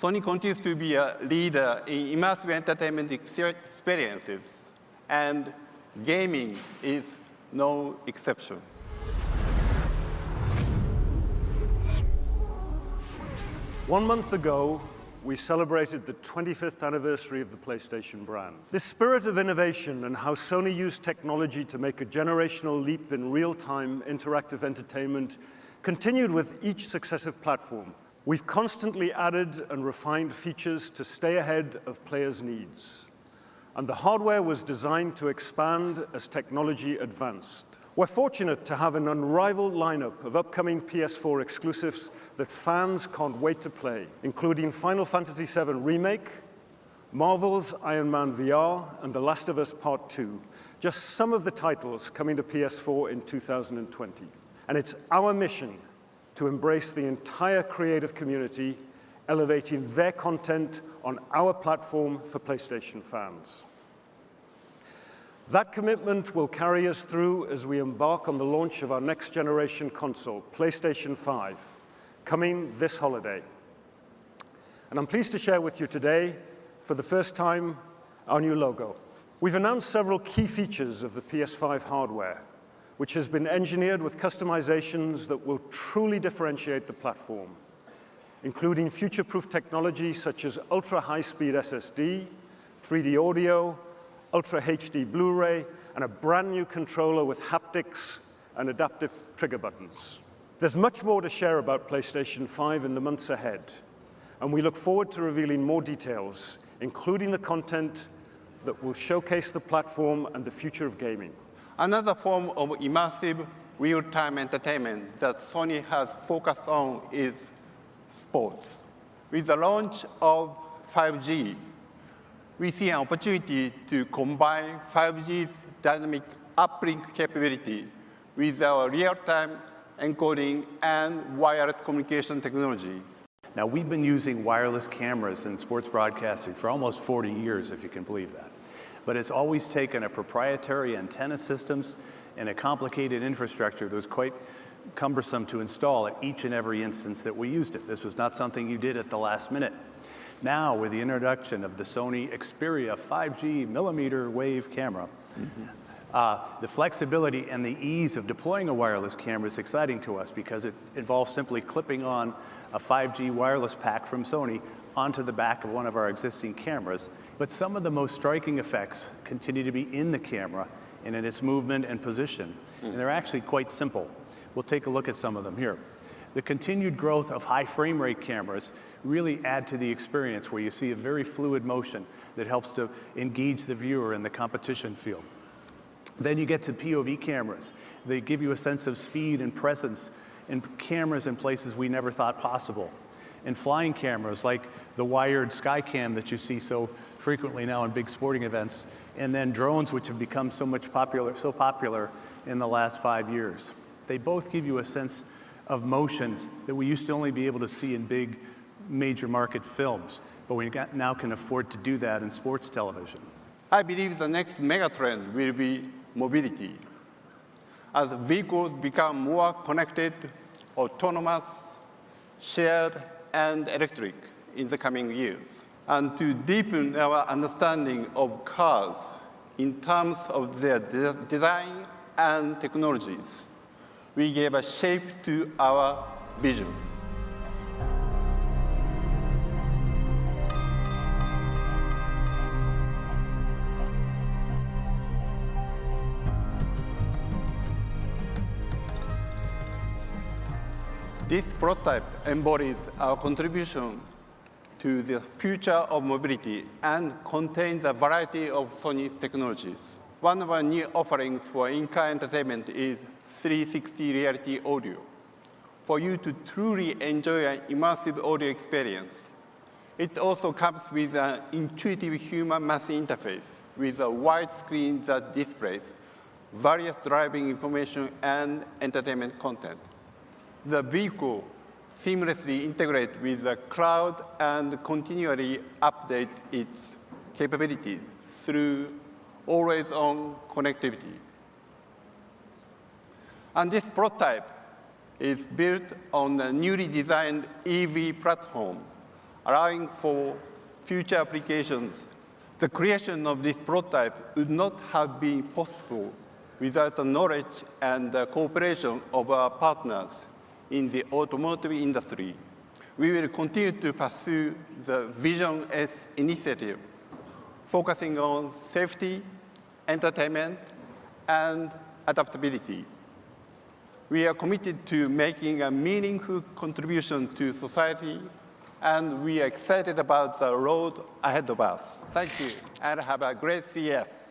Sony continues to be a leader in immersive entertainment experiences, and gaming is no exception. One month ago, we celebrated the 25th anniversary of the PlayStation brand. This spirit of innovation and how Sony used technology to make a generational leap in real-time interactive entertainment continued with each successive platform. We've constantly added and refined features to stay ahead of players' needs. And the hardware was designed to expand as technology advanced. We're fortunate to have an unrivaled lineup of upcoming PS4 exclusives that fans can't wait to play, including Final Fantasy VII Remake, Marvel's Iron Man VR, and The Last of Us Part 2, just some of the titles coming to PS4 in 2020. And it's our mission to embrace the entire creative community, elevating their content on our platform for PlayStation fans. That commitment will carry us through as we embark on the launch of our next generation console, PlayStation 5, coming this holiday. And I'm pleased to share with you today, for the first time, our new logo. We've announced several key features of the PS5 hardware, which has been engineered with customizations that will truly differentiate the platform, including future-proof technology such as ultra-high-speed SSD, 3D audio, Ultra HD Blu-ray, and a brand new controller with haptics and adaptive trigger buttons. There's much more to share about PlayStation 5 in the months ahead, and we look forward to revealing more details, including the content that will showcase the platform and the future of gaming. Another form of immersive real-time entertainment that Sony has focused on is sports. With the launch of 5G, we see an opportunity to combine 5G's dynamic uplink capability with our real-time encoding and wireless communication technology. Now, we've been using wireless cameras in sports broadcasting for almost 40 years, if you can believe that. But it's always taken a proprietary antenna systems and a complicated infrastructure that was quite cumbersome to install at each and every instance that we used it. This was not something you did at the last minute. Now, with the introduction of the Sony Xperia 5G millimeter wave camera, mm -hmm. uh, the flexibility and the ease of deploying a wireless camera is exciting to us because it involves simply clipping on a 5G wireless pack from Sony onto the back of one of our existing cameras. But some of the most striking effects continue to be in the camera and in its movement and position. Mm. And they're actually quite simple. We'll take a look at some of them here. The continued growth of high frame rate cameras really add to the experience where you see a very fluid motion that helps to engage the viewer in the competition field. Then you get to POV cameras. They give you a sense of speed and presence in cameras in places we never thought possible. And flying cameras like the wired Skycam that you see so frequently now in big sporting events, and then drones which have become so much popular, so popular in the last five years. They both give you a sense of motions that we used to only be able to see in big major market films, but we now can afford to do that in sports television. I believe the next megatrend will be mobility. As vehicles become more connected, autonomous, shared, and electric in the coming years. And to deepen our understanding of cars in terms of their de design and technologies, we gave a shape to our vision. This prototype embodies our contribution to the future of mobility and contains a variety of Sony's technologies. One of our new offerings for in-car entertainment is 360 reality audio, for you to truly enjoy an immersive audio experience. It also comes with an intuitive human math interface with a wide screen that displays various driving information and entertainment content the vehicle seamlessly integrate with the cloud and continually update its capabilities through always-on connectivity. And this prototype is built on a newly designed EV platform allowing for future applications. The creation of this prototype would not have been possible without the knowledge and the cooperation of our partners in the automotive industry. We will continue to pursue the Vision S initiative, focusing on safety, entertainment, and adaptability. We are committed to making a meaningful contribution to society, and we are excited about the road ahead of us. Thank you, and have a great CES.